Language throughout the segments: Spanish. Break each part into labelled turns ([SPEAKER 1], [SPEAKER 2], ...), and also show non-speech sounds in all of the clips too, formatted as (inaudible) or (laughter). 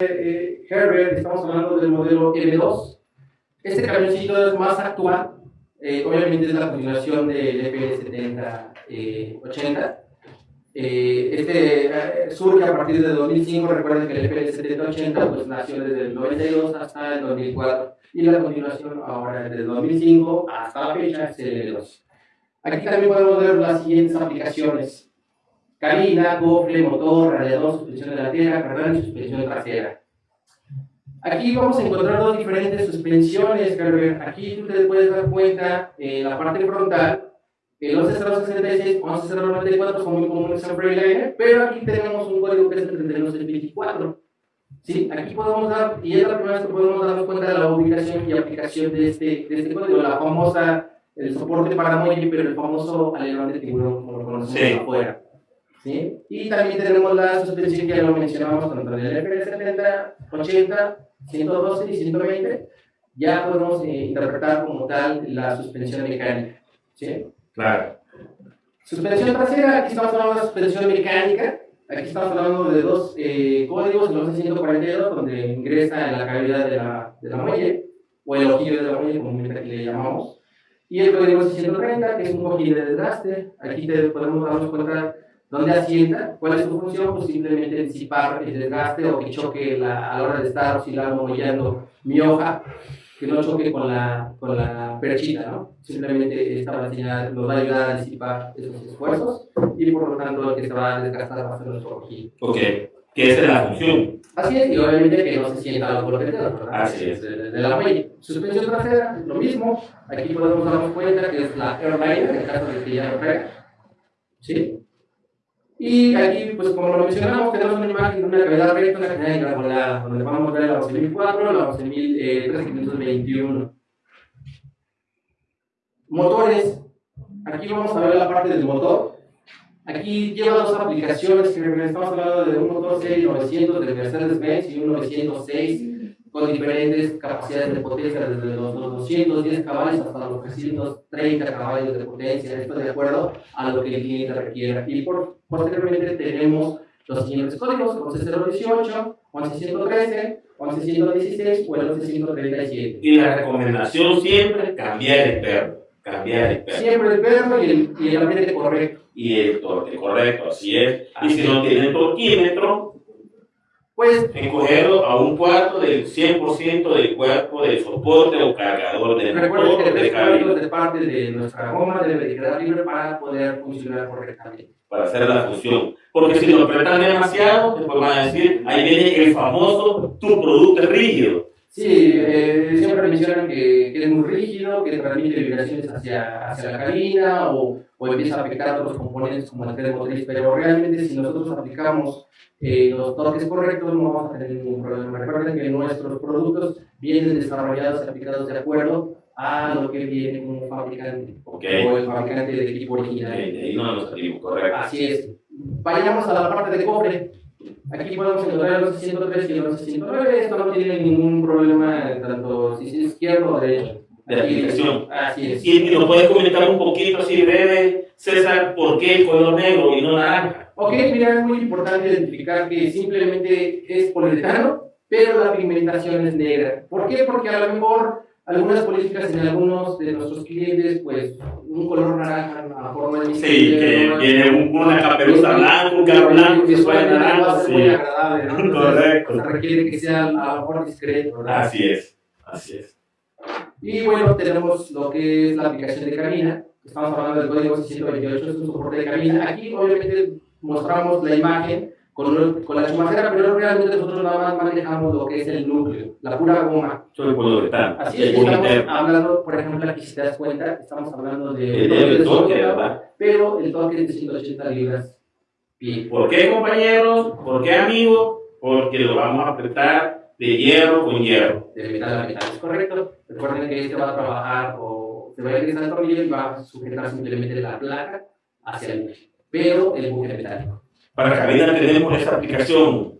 [SPEAKER 1] eh, Herbert, estamos hablando del modelo M2. Este camioncito es más actual, eh, obviamente es la continuación del FL7080. Eh, este surge a partir de 2005, recuerden que el FL7080 pues, nació desde el 92 hasta el 2004 y la continuación ahora desde el 2005 hasta la fecha es el M2. Aquí también podemos ver las siguientes aplicaciones cabina, cofre, motor, radiador, suspensión delantera, carrera y suspensión trasera. Aquí vamos a encontrar dos diferentes suspensiones, Aquí tú te puedes dar cuenta en la parte frontal, el 11066, 11094 son muy comunes en Freeliner, pero aquí tenemos un código que es el 3224. Sí, aquí podemos dar, y es la primera vez que podemos darnos cuenta de la ubicación y aplicación de este, de este código, la famosa, el soporte para muelle, pero el famoso alerón de tiburón, como lo conocemos sí. afuera. ¿Sí? Y también tenemos la suspensión que ya lo mencionamos, tanto en el FL70, 80, 112 y 120, ya podemos eh, interpretar como tal la suspensión mecánica. ¿sí?
[SPEAKER 2] Claro.
[SPEAKER 1] Suspensión trasera, aquí estamos hablando de suspensión mecánica, aquí estamos hablando de dos eh, códigos, el 11142, donde ingresa en la cavidad de la, de la muelle, o el ojillo de la muelle, como le llamamos, y el código 630, que es un ojillo de desgaste, aquí te podemos darnos cuenta ¿Dónde asienta? ¿Cuál es su función? Pues simplemente disipar el desgaste o que choque la, a la hora de estar oscilando, mollando mi hoja, que no choque con la, con la perchita, ¿no? Simplemente esta vacina nos va a ayudar a disipar esos esfuerzos y por lo tanto que se va a desgastar va a ser nuestro ojillo.
[SPEAKER 2] Ok, que esa es la función.
[SPEAKER 1] Así es, y obviamente que no se sienta los golpes de ¿verdad?
[SPEAKER 2] Así es.
[SPEAKER 1] De, de, la muelle. Suspensión trasera, lo mismo. Aquí podemos darnos cuenta que es la airliner, en el caso de que ya lo ¿Sí? Y aquí, pues como lo mencionamos, tenemos una imagen de una cavidad recta, una cavidad engrabolada, donde vamos a ver la 11.004, la 11.3521. Eh, Motores. Aquí vamos a ver la parte del motor. Aquí lleva dos aplicaciones que estamos hablando de un motor serie 900 de Mercedes-Benz y un 906 con diferentes capacidades de potencia, desde los, 210 caballos hasta los 330 caballos de potencia, esto de acuerdo a lo que el cliente requiera. Y por, posteriormente tenemos los siguientes códigos, 11018, 11113, 11116 o el 11137.
[SPEAKER 2] Y la recomendación siempre, cambiar el perro. Cambiar el perro.
[SPEAKER 1] Siempre el perro y el, y el ambiente correcto.
[SPEAKER 2] Y el torque correcto, así es. y si no tienen torquímetro,
[SPEAKER 1] pues
[SPEAKER 2] encogerlo a un cuarto del 100% del cuerpo de soporte o cargador de
[SPEAKER 1] Recuerden que tres cuartos de parte de nuestra goma debe quedar libre para poder funcionar correctamente.
[SPEAKER 2] Para hacer la función. Porque si lo apretan demasiado, después van a decir, ahí viene el famoso, tu producto rígido.
[SPEAKER 1] Sí, eh, siempre mencionan que, que, es muy rígido, que transmite vibraciones hacia, hacia la cabina o, o empieza a afectar otros componentes como el tren motriz, pero realmente si nosotros aplicamos eh, los toques correctos no vamos a tener ningún problema. Recuerden que nuestros productos vienen desarrollados y aplicados de acuerdo a lo que viene como fabricante
[SPEAKER 2] okay.
[SPEAKER 1] o el fabricante del equipo original.
[SPEAKER 2] Okay, ahí no nos salimos, correcto.
[SPEAKER 1] Así es. Vayamos a la parte de cofre. Aquí podemos encontrar los 103 y los 109. Esto no tiene ningún problema, tanto si es izquierdo o derecho.
[SPEAKER 2] De aplicación.
[SPEAKER 1] Así es.
[SPEAKER 2] Y, nos puedes comentar un poquito, así breve, César, por qué el color negro y no naranja.
[SPEAKER 1] Ok, mira, es muy importante identificar que simplemente es poliuretano, pero la pigmentación es negra. ¿Por qué? Porque a lo mejor algunas políticas en algunos de nuestros clientes, pues un color naranja a forma de
[SPEAKER 2] Sí, que viene un, una caperuza blanca, un carro blanco que suena naranja.
[SPEAKER 1] Sí. muy agradable, ¿no?
[SPEAKER 2] Correcto.
[SPEAKER 1] Se requiere que sea a lo mejor discreto, ¿verdad?
[SPEAKER 2] Así es, así es.
[SPEAKER 1] Y bueno, tenemos lo que es la aplicación de cabina. Estamos hablando del código 628, es un soporte de cabina. Aquí, obviamente, mostramos la imagen con, con la chumacera, pero realmente nosotros nada más manejamos lo que es el núcleo, la pura goma.
[SPEAKER 2] Solo el poliuretano.
[SPEAKER 1] Así es, estamos hablando, por ejemplo, aquí si te das cuenta, estamos hablando de...
[SPEAKER 2] El, el, el toque, ¿verdad?
[SPEAKER 1] Pero el toque es de 180 libras.
[SPEAKER 2] ¿Y por qué, compañeros? ¿Por qué, amigos? Porque lo vamos a apretar de hierro con hierro.
[SPEAKER 1] De metal a metal, es correcto. Recuerden que este va a trabajar o se va a ingresar el tornillo y va a sujetar simplemente la placa hacia el pero el buque metálico.
[SPEAKER 2] Para cabina tenemos esta aplicación.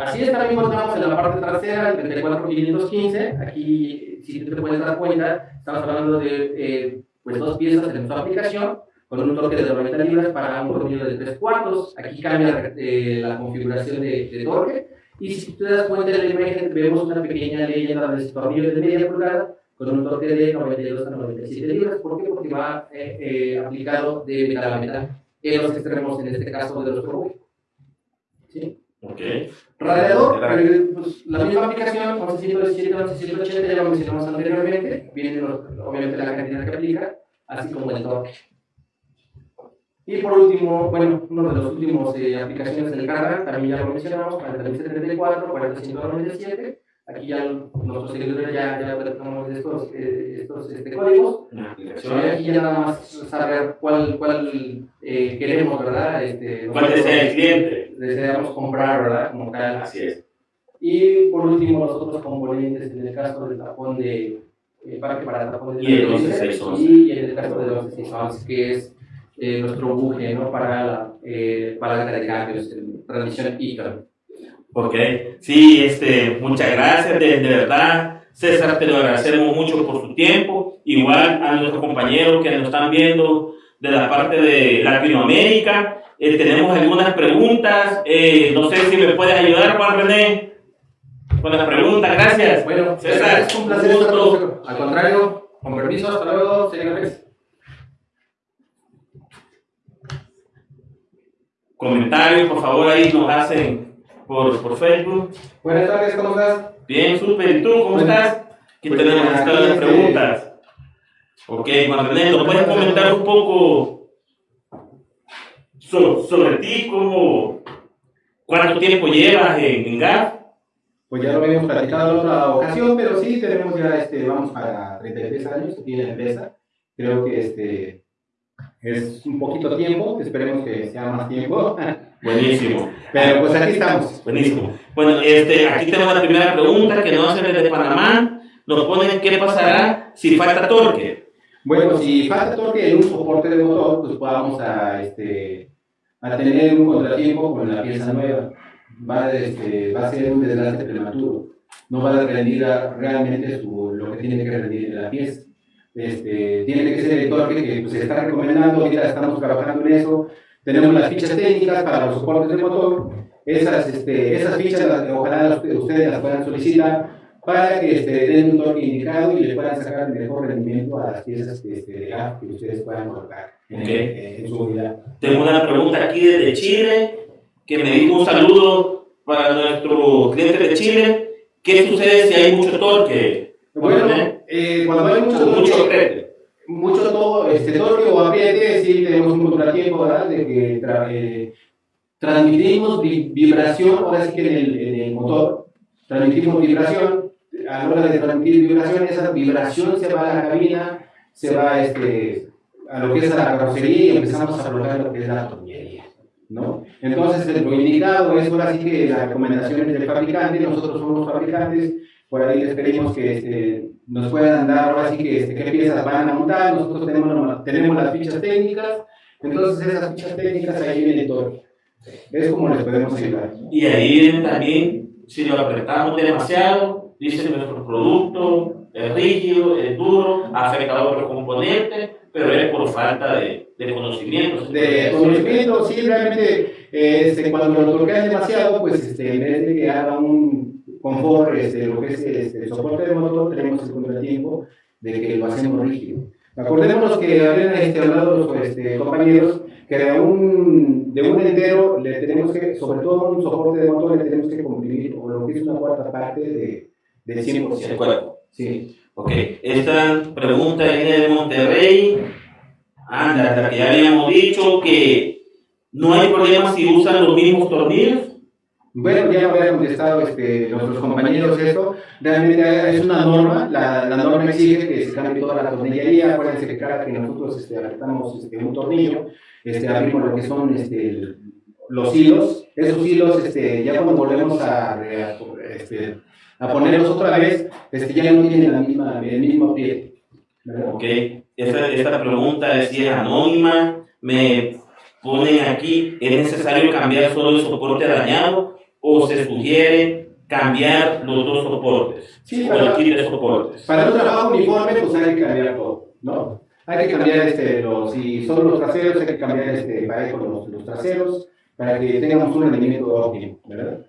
[SPEAKER 1] Así es, también contamos en la parte trasera, el 34515. Aquí, si tú te puedes dar cuenta, estamos hablando de eh, pues dos piezas en nuestra aplicación con un torque de 90 libras para un tornillo de 3 cuartos. Aquí cambia eh, la configuración de, de torque Y si te das cuenta en la imagen, vemos una pequeña leyenda de tornillos de media pulgada con un torque de 92 a 97 libras. ¿Por qué? Porque va eh, eh, aplicado de metal a metal en los extremos, en este caso de los turbos. ¿Sí?
[SPEAKER 2] Ok.
[SPEAKER 1] Radiador, eh, pues, la misma aplicación, 1117, 1180, ya lo mencionamos anteriormente, viene obviamente la cantidad que aplica, así como el torque. Y por último, bueno, uno de los últimos eh, aplicaciones del Cardan, también ya lo mencionamos, 4074, 4197, aquí ya nuestros seguidores ya, ya platicamos de estos, eh, estos este, códigos, aquí ya nada más saber cuál, cuál eh, queremos, ¿verdad? Este,
[SPEAKER 2] ¿Cuál desea el cliente?
[SPEAKER 1] deseamos comprar, ¿verdad? Como tal.
[SPEAKER 2] Así es.
[SPEAKER 1] Y por último, los otros componentes, en el caso del tapón de eh, parque para el tapón de
[SPEAKER 2] Y el
[SPEAKER 1] 11,
[SPEAKER 2] 11,
[SPEAKER 1] y en el caso del 11, que es eh, nuestro buje, ¿no? Para la eh, palanca de cambios, transmisión ICA.
[SPEAKER 2] Ok, sí, este, muchas gracias, de, de verdad, César, te lo agradecemos mucho por su tiempo, igual a nuestros compañeros que nos están viendo de la parte de Latinoamérica, eh, tenemos algunas preguntas, eh, no sé si me puedes ayudar, Juan René, con las preguntas, gracias.
[SPEAKER 1] Bueno,
[SPEAKER 2] César,
[SPEAKER 1] es un placer estar con. Al contrario, con permiso, hasta luego, señores.
[SPEAKER 2] Comentarios, por favor, ahí nos hacen por, por Facebook.
[SPEAKER 1] Buenas tardes, ¿cómo estás?
[SPEAKER 2] Bien, súper. ¿Y tú cómo estás? Aquí
[SPEAKER 1] Pues,
[SPEAKER 2] tenemos
[SPEAKER 1] aquí,
[SPEAKER 2] estas
[SPEAKER 1] este-
[SPEAKER 2] preguntas. Ok, Juan René, ¿nos puedes comentar un poco so- sobre ti? Cómo, ¿Cuánto tiempo llevas en, en GAF?
[SPEAKER 1] Pues ya lo habíamos platicado en otra ocasión, pero sí tenemos ya, este, vamos para 33 años que tiene la empresa. Creo que este es un poquito tiempo, esperemos que sea más tiempo. (laughs)
[SPEAKER 2] Buenísimo,
[SPEAKER 1] Pero pues aquí estamos.
[SPEAKER 2] buenísimo. Bueno, este, aquí tenemos la primera pregunta que nos hacen desde Panamá. Nos ponen qué pasará si falta torque.
[SPEAKER 1] Bueno, si falta torque en un soporte de motor, pues vamos a, este, a tener un contratiempo con la pieza nueva. Va, este, va a ser un desgaste prematuro. No va a rendir a- realmente su, lo que tiene que rendir en la pieza. Este, tiene que ser el torque que pues, se está recomendando, ahorita estamos trabajando en eso. Tenemos las fichas técnicas para los soportes de motor. Esas, este, esas fichas, las- ojalá ustedes las puedan solicitar para que este, den un torque indicado y le puedan sacar el mejor rendimiento a las piezas que, este, que ustedes puedan colocar en,
[SPEAKER 2] Ok.
[SPEAKER 1] en su unidad.
[SPEAKER 2] Tengo una pregunta aquí desde Chile, que me dijo un saludo para nuestro cliente de Chile. ¿Qué sucede si hay mucho torque?
[SPEAKER 1] Bueno, eh, cuando hay mucho
[SPEAKER 2] mucho
[SPEAKER 1] mucho todo, este, o apriete, sí tenemos un contratiempo, ¿verdad? De que tra- eh, transmitimos vi- vibración, ahora sí que en el, en el motor, transmitimos vibración, a la hora de transmitir vibración, esa vibración se va a la cabina, se va este, a lo que es la carrocería y empezamos a aflojar lo que es la tornillería, ¿no? Entonces, lo indicado es ahora sí que las recomendaciones del fabricante, nosotros somos fabricantes, por ahí les pedimos que este, nos puedan dar ahora sí que este, qué piezas van a montar, nosotros tenemos, tenemos las fichas técnicas, entonces esas fichas técnicas ahí viene todo. Es como les podemos ayudar.
[SPEAKER 2] Y ahí también, si lo apretamos demasiado, dice nuestro producto es rígido, es duro, afecta a otros componentes, pero es por falta de, de conocimiento.
[SPEAKER 1] De conocimiento, sí, realmente, eh, este, cuando lo torquean demasiado, pues este, confort, este, lo que es este, el soporte del motor, tenemos el contratiempo de que lo hacemos rígido. Acordémonos que habían este, hablado los este, compañeros que de un, de un entero le tenemos que, sobre todo un soporte de motor, le tenemos que comprimir o lo que es una cuarta parte de, del 100%.
[SPEAKER 2] El cuerpo.
[SPEAKER 1] Sí.
[SPEAKER 2] Ok, esta pregunta viene de Monterrey. Anda, que ya habíamos dicho que no hay problema si usan los mismos tornillos.
[SPEAKER 1] Bueno, ya me había contestado este, nuestros compañeros esto. Realmente es una norma, la, la norma exige que se cambie toda la tornillería. Acuérdense que cada que nosotros este, apretamos este, un tornillo, este, abrimos lo que son este, los hilos. Esos hilos, este, ya cuando volvemos a, este, a ponerlos otra vez, este, ya no tienen la misma, el mismo apriete. ¿verdad?
[SPEAKER 2] Ok, esta, esta pregunta es si es anónima. Me ponen aquí, ¿es necesario cambiar solo el soporte dañado o se sugiere cambiar los dos soportes?
[SPEAKER 1] Sí,
[SPEAKER 2] o
[SPEAKER 1] para-
[SPEAKER 2] kit de soportes.
[SPEAKER 1] Para un trabajo uniforme, pues hay que cambiar todo, ¿no? Hay que cambiar, este, los, si son los traseros, hay que cambiar este, parejo los, los traseros para que tengamos un rendimiento óptimo, ¿verdad?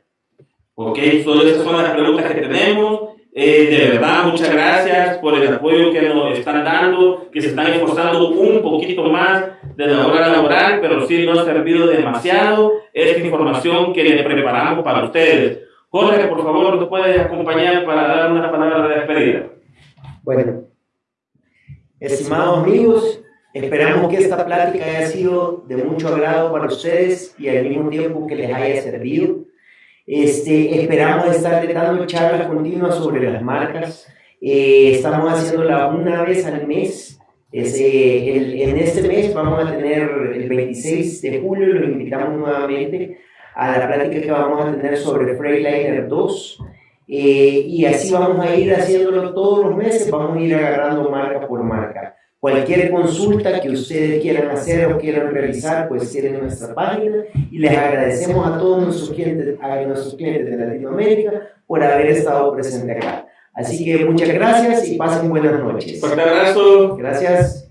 [SPEAKER 2] Ok, solo esas son las preguntas que tenemos. Eh, de verdad, muchas gracias por el apoyo que nos están dando, que se están esforzando un poquito más de la hora laboral, pero sí nos ha servido demasiado esta información que le preparamos para ustedes. Jorge, por favor, ¿nos puedes acompañar para dar una palabra de despedida?
[SPEAKER 3] Bueno, estimados amigos, esperamos que esta plática haya sido de mucho agrado para ustedes y al mismo tiempo que les haya servido. Este, esperamos estar dando charlas continuas sobre las marcas. Eh, estamos haciéndola una vez al mes. Ese, en este mes vamos a tener el 26 de julio, lo invitamos nuevamente a la plática que vamos a tener sobre Freightliner 2. Eh, y así vamos a ir haciéndolo todos los meses, vamos a ir agarrando marca por marca. Cualquier consulta que ustedes quieran hacer o quieran realizar, pues tienen nuestra página y les agradecemos a todos nuestros clientes, a nuestros clientes de Latinoamérica por haber estado presentes acá. Así que muchas gracias y pasen buenas noches.
[SPEAKER 2] Un abrazo.
[SPEAKER 3] Gracias.